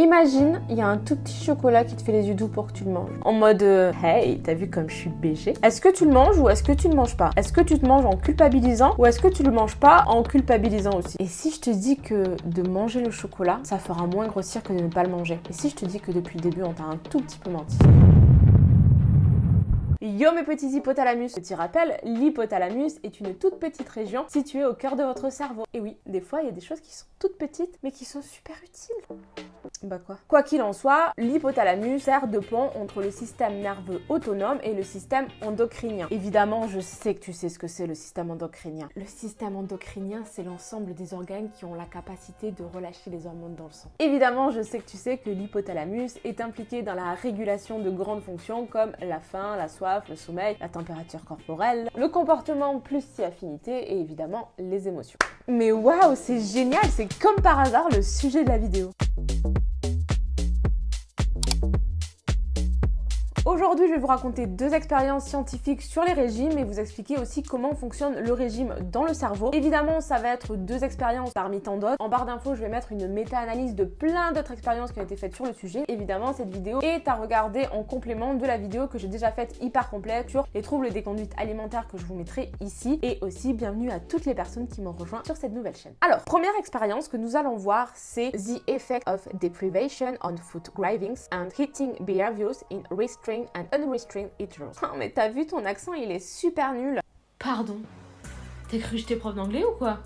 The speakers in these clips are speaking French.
Imagine, il y a un tout petit chocolat qui te fait les yeux doux pour que tu le manges. En mode euh, Hey, t'as vu comme je suis BG Est-ce que tu le manges ou est-ce que tu le manges pas? Est-ce que tu te manges en culpabilisant ou est-ce que tu le manges pas en culpabilisant aussi? Et si je te dis que de manger le chocolat, ça fera moins grossir que de ne pas le manger? Et si je te dis que depuis le début, on t'a un tout petit peu menti? Yo mes petits hypothalamus Petit rappel, l'hypothalamus est une toute petite région située au cœur de votre cerveau. Et oui, des fois il y a des choses qui sont toutes petites mais qui sont super utiles. Bah quoi Quoi qu'il en soit, l'hypothalamus sert de pont entre le système nerveux autonome et le système endocrinien. Évidemment, je sais que tu sais ce que c'est le système endocrinien. Le système endocrinien, c'est l'ensemble des organes qui ont la capacité de relâcher les hormones dans le sang. Évidemment, je sais que tu sais que l'hypothalamus est impliqué dans la régulation de grandes fonctions comme la faim, la soif, le sommeil, la température corporelle, le comportement plus si affinité et évidemment les émotions. Mais waouh, c'est génial, c'est comme par hasard le sujet de la vidéo. Aujourd'hui, je vais vous raconter deux expériences scientifiques sur les régimes et vous expliquer aussi comment fonctionne le régime dans le cerveau. Évidemment, ça va être deux expériences parmi tant d'autres. En barre d'infos, je vais mettre une méta-analyse de plein d'autres expériences qui ont été faites sur le sujet. Évidemment, cette vidéo est à regarder en complément de la vidéo que j'ai déjà faite hyper complète sur les troubles des conduites alimentaires que je vous mettrai ici. Et aussi, bienvenue à toutes les personnes qui m'ont rejoint sur cette nouvelle chaîne. Alors, première expérience que nous allons voir, c'est The Effect of Deprivation on Food Cravings and Eating Behaviors in Restraint and unrestrained eaters. Oh, mais t'as vu ton accent, il est super nul. Pardon. T'as cru que j'étais prof d'anglais ou quoi?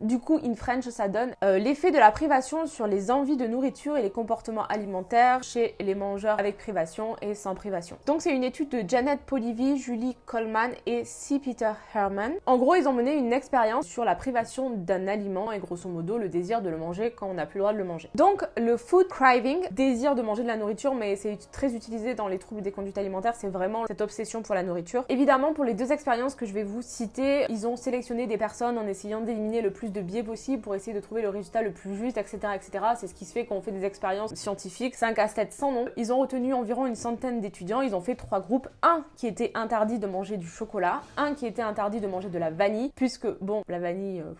Du coup, in French, ça donne euh, l'effet de la privation sur les envies de nourriture et les comportements alimentaires chez les mangeurs avec privation et sans privation. Donc c'est une étude de Janet Polivy, Julie Coleman et C. Peter Herman. En gros, ils ont mené une expérience sur la privation d'un aliment et grosso modo le désir de le manger quand on n'a plus le droit de le manger. Donc le food craving, désir de manger de la nourriture, mais c'est très utilisé dans les troubles des conduites alimentaires, c'est vraiment cette obsession pour la nourriture. Évidemment, pour les deux expériences que je vais vous citer, ils ont sélectionné des personnes en essayant d'éliminer le plus de biais possible pour essayer de trouver le résultat le plus juste, etc. etc. C'est ce qui se fait quand on fait des expériences scientifiques. C'est un casse-tête sans nom. Ils ont retenu environ une centaine d'étudiants. Ils ont fait trois groupes. Un qui était interdit de manger du chocolat, un qui était interdit de manger de la vanille, puisque, bon, la vanille... Euh,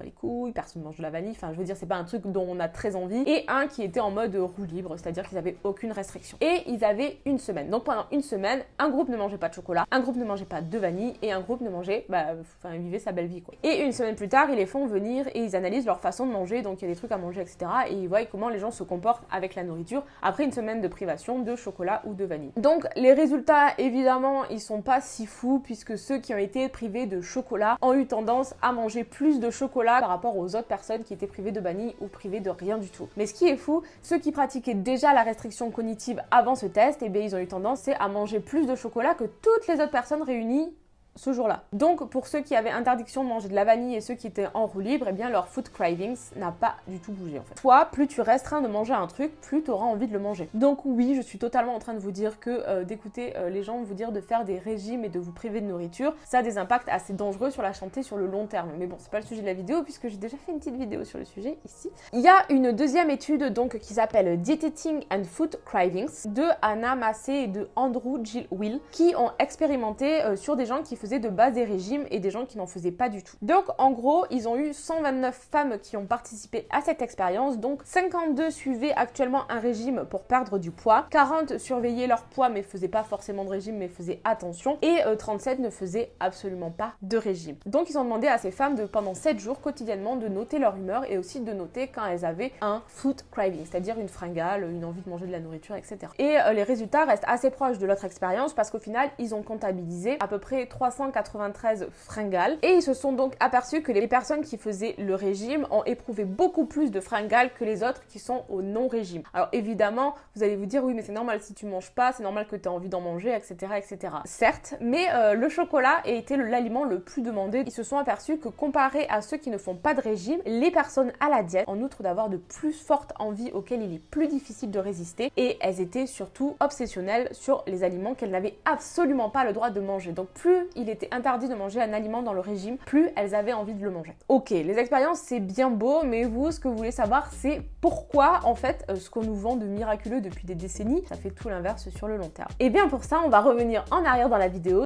les couilles, personne mange de la vanille, enfin je veux dire c'est pas un truc dont on a très envie, et un qui était en mode roue libre, c'est-à-dire qu'ils avaient aucune restriction. Et ils avaient une semaine. Donc pendant une semaine, un groupe ne mangeait pas de chocolat, un groupe ne mangeait pas de vanille, et un groupe ne mangeait, bah, enfin vivait sa belle vie quoi. Et une semaine plus tard, ils les font venir et ils analysent leur façon de manger, donc il y a des trucs à manger, etc. Et ils voient comment les gens se comportent avec la nourriture après une semaine de privation de chocolat ou de vanille. Donc les résultats, évidemment, ils sont pas si fous puisque ceux qui ont été privés de chocolat ont eu tendance à manger plus de chocolat par rapport aux autres personnes qui étaient privées de vanille ou privées de rien du tout. Mais ce qui est fou, ceux qui pratiquaient déjà la restriction cognitive avant ce test, eh ils ont eu tendance à manger plus de chocolat que toutes les autres personnes réunies ce jour-là. Donc pour ceux qui avaient interdiction de manger de la vanille et ceux qui étaient en roue libre, eh bien leur food cravings n'a pas du tout bougé en fait. Toi, plus tu restreins de manger un truc, plus tu auras envie de le manger. Donc oui, je suis totalement en train de vous dire que euh, d'écouter euh, les gens vous dire de faire des régimes et de vous priver de nourriture, ça a des impacts assez dangereux sur la santé sur le long terme. Mais bon, c'est pas le sujet de la vidéo puisque j'ai déjà fait une petite vidéo sur le sujet ici. Il y a une deuxième étude donc qui s'appelle Dieting and Food Cravings de Anna Massé et de Andrew Jill Will qui ont expérimenté euh, sur des gens qui faisaient de base des régimes et des gens qui n'en faisaient pas du tout. Donc en gros, ils ont eu 129 femmes qui ont participé à cette expérience, donc 52 suivaient actuellement un régime pour perdre du poids, 40 surveillaient leur poids mais faisaient pas forcément de régime mais faisaient attention, et 37 euh, ne faisaient absolument pas de régime. Donc ils ont demandé à ces femmes de pendant 7 jours quotidiennement de noter leur humeur et aussi de noter quand elles avaient un food craving, c'est-à-dire une fringale, une envie de manger de la nourriture, etc. Et euh, les résultats restent assez proches de l'autre expérience parce qu'au final, ils ont comptabilisé à peu près 393 fringales et ils se sont donc aperçus que les personnes qui faisaient le régime ont éprouvé beaucoup plus de fringales que les autres qui sont au non-régime. Alors évidemment, vous allez vous dire oui mais c'est normal si tu manges pas, c'est normal que tu aies envie d'en manger, etc. etc. Certes, mais euh, le chocolat a été l'aliment le plus demandé. Ils se sont aperçus que comparé à ceux qui ne font pas de régime, les personnes à la diète, en outre d'avoir de plus fortes envies auxquelles il est plus difficile de résister, et elles étaient surtout obsessionnelles sur les aliments qu'elles n'avaient absolument pas le droit de manger. Donc plus il était interdit de manger un aliment dans le régime, plus elles avaient envie de le manger. Ok, les expériences c'est bien beau, mais vous, ce que vous voulez savoir, c'est Pourquoi, en fait, euh, ce qu'on nous vend de miraculeux depuis des décennies, ça fait tout l'inverse sur le long terme. Et bien pour ça, on va revenir en arrière dans la vidéo.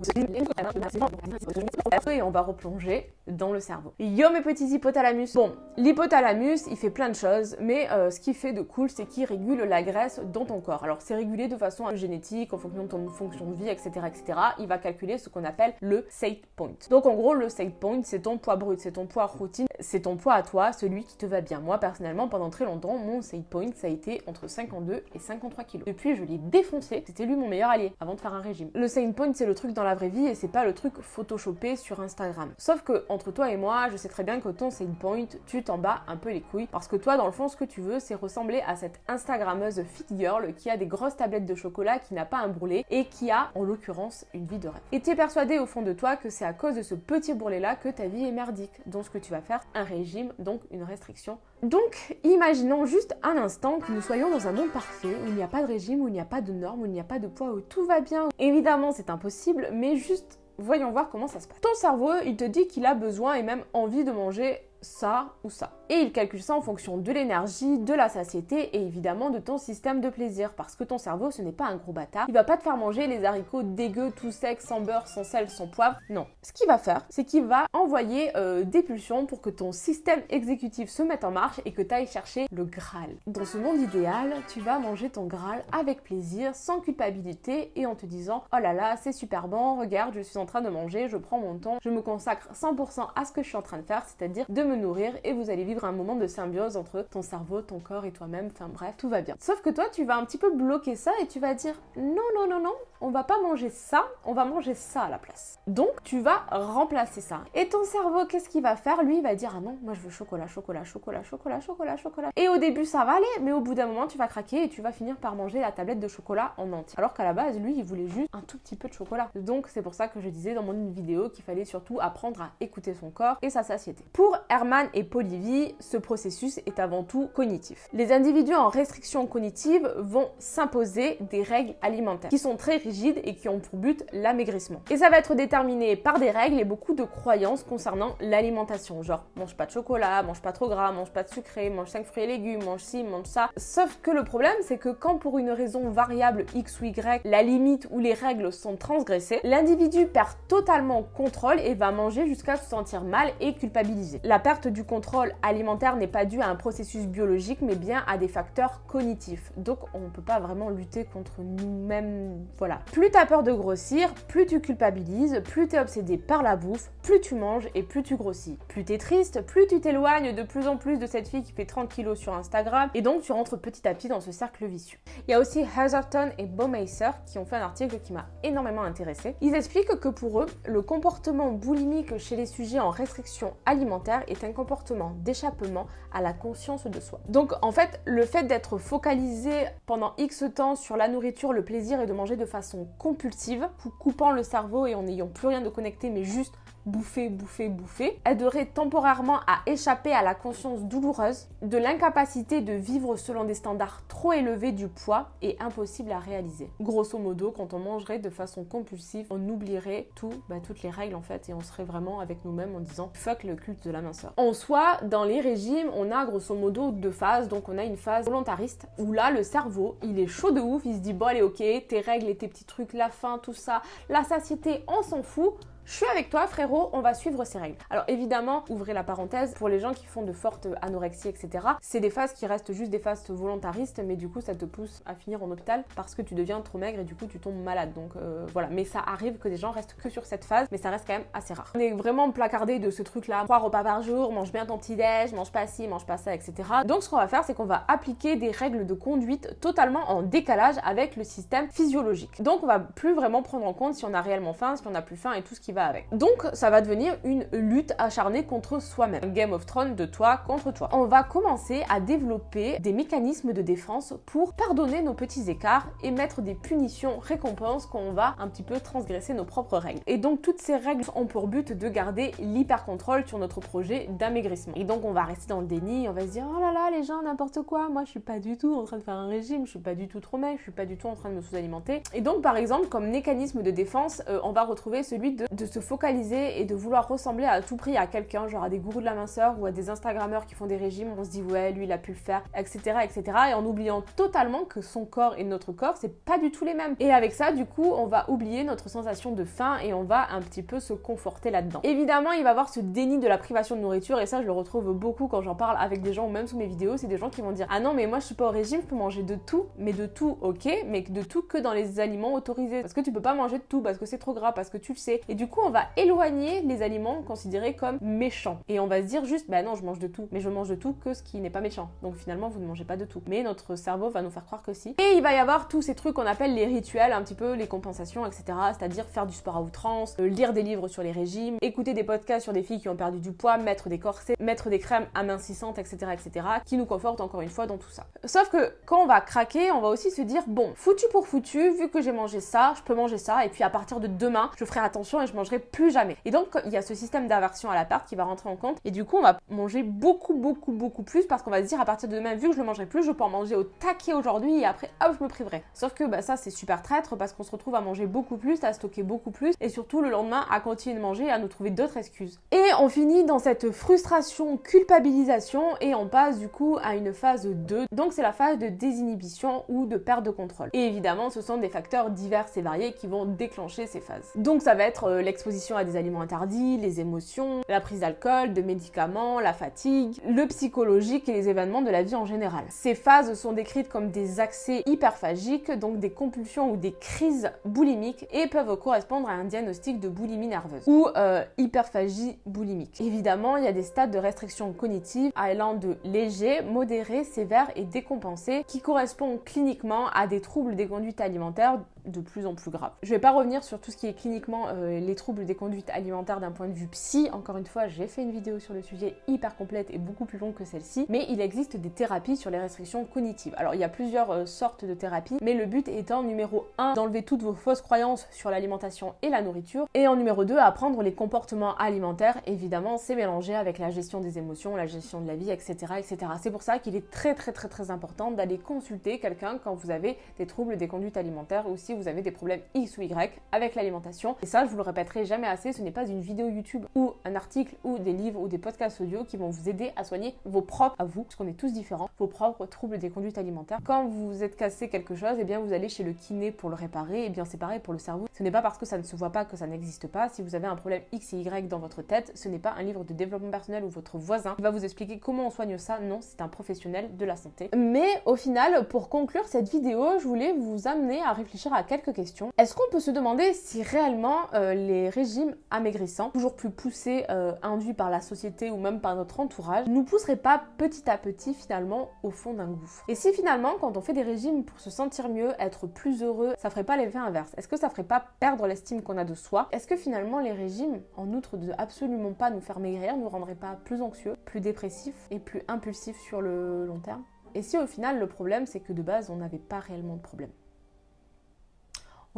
Et on va replonger dans le cerveau. Yo mes petits hypothalamus Bon, l'hypothalamus, il fait plein de choses, mais euh, ce qui fait de cool, c'est qu'il régule la graisse dans ton corps. Alors c'est régulé de façon génétique, en fonction de ton fonction de vie, etc. etc. Il va calculer ce qu'on appelle le set point. Donc en gros, le set point, c'est ton poids brut, c'est ton poids routine, c'est ton poids à toi, celui qui te va bien. Moi personnellement, pendant très longtemps, mon set point, ça a été entre 52 et 53 kg. Depuis, je l'ai défoncé, c'était lui mon meilleur allié, avant de faire un régime. Le set point, c'est le truc dans la vraie vie et c'est pas le truc photoshopé sur Instagram. Sauf que entre toi et moi, je sais très bien que ton set point, tu t'en bats un peu les couilles parce que toi, dans le fond, ce que tu veux, c'est ressembler à cette Instagrammeuse fit girl qui a des grosses tablettes de chocolat, qui n'a pas un bourrelet et qui a, en l'occurrence, une vie de rêve. Et tu es persuadé au fond de toi que c'est à cause de ce petit bourrelet là que ta vie est merdique. Donc ce que tu vas faire, un régime, donc une restriction. Donc, imaginons juste un instant que nous soyons dans un monde parfait où il n'y a pas de régime, où il n'y a pas de normes, où il n'y a pas de poids, où tout va bien. Évidemment, c'est impossible, mais juste voyons voir comment ça se passe. Ton cerveau, il te dit qu'il a besoin et même envie de manger ça ou ça. Et il calcule ça en fonction de l'énergie, de la satiété et évidemment de ton système de plaisir. Parce que ton cerveau, ce n'est pas un gros bâtard. Il va pas te faire manger les haricots dégueux, tout secs, sans beurre, sans sel, sans poivre. Non. Ce qu'il va faire, c'est qu'il va envoyer euh, des pulsions pour que ton système exécutif se mette en marche et que tu ailles chercher le Graal. Dans ce monde idéal, tu vas manger ton Graal avec plaisir, sans culpabilité et en te disant Oh là là, c'est super bon, regarde, je suis en train de manger, je prends mon temps, je me consacre 100% à ce que je suis en train de faire, c'est-à-dire de me nourrir et vous allez vivre un moment de symbiose entre ton cerveau, ton corps et toi-même. Enfin bref, tout va bien. Sauf que toi, tu vas un petit peu bloquer ça et tu vas dire non, non, non, non, on va pas manger ça, on va manger ça à la place. Donc, tu vas remplacer ça. Et ton cerveau, qu'est-ce qu'il va faire? Lui, il va dire ah non, moi je veux chocolat, chocolat, chocolat, chocolat, chocolat, chocolat. Et au début, ça va aller, mais au bout d'un moment, tu vas craquer et tu vas finir par manger la tablette de chocolat en entier. Alors qu'à la base, lui, il voulait juste un tout petit peu de chocolat. Donc, c'est pour ça que je disais dans mon vidéo qu'il fallait surtout apprendre à écouter son corps et sa satiété. Pour Herman et Polivy, ce processus est avant tout cognitif. Les individus en restriction cognitive vont s'imposer des règles alimentaires qui sont très et qui ont pour but l'amaigrissement. Et ça va être déterminé par des règles et beaucoup de croyances concernant l'alimentation, genre mange pas de chocolat, mange pas trop gras, mange pas de sucré, mange 5 fruits et légumes, mange ci, mange ça. Sauf que le problème, c'est que quand pour une raison variable X ou Y, la limite ou les règles sont transgressées, l'individu perd totalement contrôle et va manger jusqu'à se sentir mal et culpabiliser. La perte du contrôle alimentaire n'est pas due à un processus biologique, mais bien à des facteurs cognitifs. Donc on ne peut pas vraiment lutter contre nous-mêmes. Voilà. Plus tu as peur de grossir, plus tu culpabilises, plus tu es obsédé par la bouffe, plus tu manges et plus tu grossis. Plus tu es triste, plus tu t'éloignes de plus en plus de cette fille qui fait 30 kilos sur Instagram et donc tu rentres petit à petit dans ce cercle vicieux. Il y a aussi Hazerton et Baumeister qui ont fait un article qui m'a énormément intéressé. Ils expliquent que pour eux, le comportement boulimique chez les sujets en restriction alimentaire est un comportement d'échappement à la conscience de soi. Donc en fait, le fait d'être focalisé pendant X temps sur la nourriture, le plaisir et de manger de façon compulsive, coupant le cerveau et en n'ayant plus rien de connecté mais juste bouffer, bouffer, bouffer, aiderait temporairement à échapper à la conscience douloureuse de l'incapacité de vivre selon des standards trop élevés du poids et impossible à réaliser. Grosso modo, quand on mangerait de façon compulsive, on oublierait tout, bah, toutes les règles en fait et on serait vraiment avec nous-mêmes en disant fuck le culte de la minceur. En soi, dans les régimes, on a grosso modo deux phases. Donc on a une phase volontariste où là le cerveau, il est chaud de ouf, il se dit bon allez ok, tes règles et tes petits trucs, la faim, tout ça, la satiété, on s'en fout je suis avec toi frérot, on va suivre ces règles. Alors évidemment, ouvrez la parenthèse, pour les gens qui font de fortes anorexies, etc., c'est des phases qui restent juste des phases volontaristes, mais du coup ça te pousse à finir en hôpital parce que tu deviens trop maigre et du coup tu tombes malade. Donc euh, voilà, mais ça arrive que des gens restent que sur cette phase, mais ça reste quand même assez rare. On est vraiment placardé de ce truc-là, trois repas par jour, mange bien ton petit déj, mange pas ci, mange pas ça, etc. Donc ce qu'on va faire, c'est qu'on va appliquer des règles de conduite totalement en décalage avec le système physiologique. Donc on va plus vraiment prendre en compte si on a réellement faim, si on a plus faim et tout ce qui avec. Donc ça va devenir une lutte acharnée contre soi-même. Game of Thrones de toi contre toi. On va commencer à développer des mécanismes de défense pour pardonner nos petits écarts et mettre des punitions récompenses quand on va un petit peu transgresser nos propres règles. Et donc toutes ces règles ont pour but de garder l'hyper-contrôle sur notre projet d'amaigrissement. Et donc on va rester dans le déni, on va se dire oh là là les gens n'importe quoi, moi je suis pas du tout en train de faire un régime, je suis pas du tout trop maigre, je suis pas du tout en train de me sous-alimenter. Et donc par exemple comme mécanisme de défense, euh, on va retrouver celui de se focaliser et de vouloir ressembler à tout prix à quelqu'un, genre à des gourous de la minceur ou à des Instagrammeurs qui font des régimes, on se dit ouais, lui il a pu le faire, etc. etc. Et en oubliant totalement que son corps et notre corps, c'est pas du tout les mêmes. Et avec ça, du coup, on va oublier notre sensation de faim et on va un petit peu se conforter là-dedans. Évidemment, il va y avoir ce déni de la privation de nourriture et ça, je le retrouve beaucoup quand j'en parle avec des gens ou même sous mes vidéos. C'est des gens qui vont dire Ah non, mais moi je suis pas au régime, je peux manger de tout, mais de tout, ok, mais de tout que dans les aliments autorisés. Parce que tu peux pas manger de tout, parce que c'est trop gras, parce que tu le sais. Et du coup, on va éloigner les aliments considérés comme méchants. Et on va se dire juste Bah non, je mange de tout, mais je mange de tout que ce qui n'est pas méchant. Donc finalement, vous ne mangez pas de tout. Mais notre cerveau va nous faire croire que si. Et il va y avoir tous ces trucs qu'on appelle les rituels, un petit peu les compensations, etc. C'est-à-dire faire du sport à outrance, euh, lire des livres sur les régimes, écouter des podcasts sur des filles qui ont perdu du poids, mettre des corsets, mettre des crèmes amincissantes, etc., etc., qui nous confortent encore une fois dans tout ça. Sauf que quand on va craquer, on va aussi se dire bon, foutu pour foutu, vu que j'ai mangé ça, je peux manger ça, et puis à partir de demain, je ferai attention et je mangerai plus jamais. Et donc il y a ce système d'aversion à la perte qui va rentrer en compte, et du coup on va manger beaucoup, beaucoup, beaucoup plus parce qu'on va se dire à partir de demain, vu que je le mangerai plus, je peux en manger au taquet aujourd'hui et après hop, je me priverai. Sauf que bah, ça c'est super traître parce qu'on se retrouve à manger beaucoup plus, à stocker beaucoup plus, et surtout le lendemain à continuer de manger et à nous trouver d'autres excuses. Et on finit dans cette frustration, culpabilisation, et on passe du coup à une phase 2. Donc c'est la phase de désinhibition ou de perte de contrôle. Et évidemment, ce sont des facteurs divers et variés qui vont déclencher ces phases. Donc ça va être euh, l'exposition à des aliments interdits, les émotions, la prise d'alcool, de médicaments, la fatigue, le psychologique et les événements de la vie en général. Ces phases sont décrites comme des accès hyperphagiques, donc des compulsions ou des crises boulimiques, et peuvent correspondre à un diagnostic de boulimie nerveuse ou euh, hyperphagie boulimique. Évidemment, il y a des stades de restriction cognitive allant de léger, modéré, sévère et décompensé qui correspondent cliniquement à des troubles des conduites alimentaires de plus en plus grave. Je vais pas revenir sur tout ce qui est cliniquement euh, les troubles des conduites alimentaires d'un point de vue psy. Encore une fois, j'ai fait une vidéo sur le sujet hyper complète et beaucoup plus longue que celle-ci. Mais il existe des thérapies sur les restrictions cognitives. Alors il y a plusieurs euh, sortes de thérapies, mais le but étant numéro 1 d'enlever toutes vos fausses croyances sur l'alimentation et la nourriture, et en numéro 2 apprendre les comportements alimentaires. Évidemment, c'est mélangé avec la gestion des émotions, la gestion de la vie, etc., etc. C'est pour ça qu'il est très très très très important d'aller consulter quelqu'un quand vous avez des troubles des conduites alimentaires ou vous avez des problèmes X ou Y avec l'alimentation. Et ça, je vous le répéterai jamais assez, ce n'est pas une vidéo YouTube ou un article ou des livres ou des podcasts audio qui vont vous aider à soigner vos propres, à vous, parce qu'on est tous différents, vos propres troubles des conduites alimentaires. Quand vous êtes cassé quelque chose, et eh bien vous allez chez le kiné pour le réparer, et eh bien c'est pareil pour le cerveau. Ce n'est pas parce que ça ne se voit pas que ça n'existe pas. Si vous avez un problème X et Y dans votre tête, ce n'est pas un livre de développement personnel ou votre voisin qui va vous expliquer comment on soigne ça. Non, c'est un professionnel de la santé. Mais au final, pour conclure cette vidéo, je voulais vous amener à réfléchir à quelques questions. Est-ce qu'on peut se demander si réellement euh, les régimes amaigrissants, toujours plus poussés, euh, induits par la société ou même par notre entourage, nous pousseraient pas petit à petit finalement au fond d'un gouffre? Et si finalement, quand on fait des régimes pour se sentir mieux, être plus heureux, ça ferait pas l'effet inverse? Est-ce que ça ferait pas perdre l'estime qu'on a de soi? Est-ce que finalement les régimes, en outre de absolument pas nous faire maigrir, nous rendraient pas plus anxieux, plus dépressifs et plus impulsifs sur le long terme? Et si au final le problème c'est que de base on n'avait pas réellement de problème?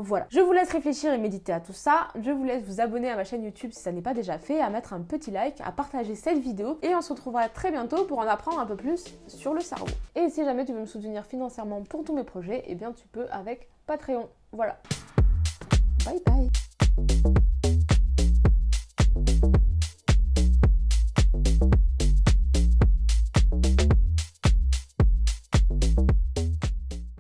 Voilà, je vous laisse réfléchir et méditer à tout ça. Je vous laisse vous abonner à ma chaîne YouTube si ça n'est pas déjà fait, à mettre un petit like, à partager cette vidéo et on se retrouvera très bientôt pour en apprendre un peu plus sur le cerveau. Et si jamais tu veux me soutenir financièrement pour tous mes projets, eh bien tu peux avec Patreon. Voilà. Bye bye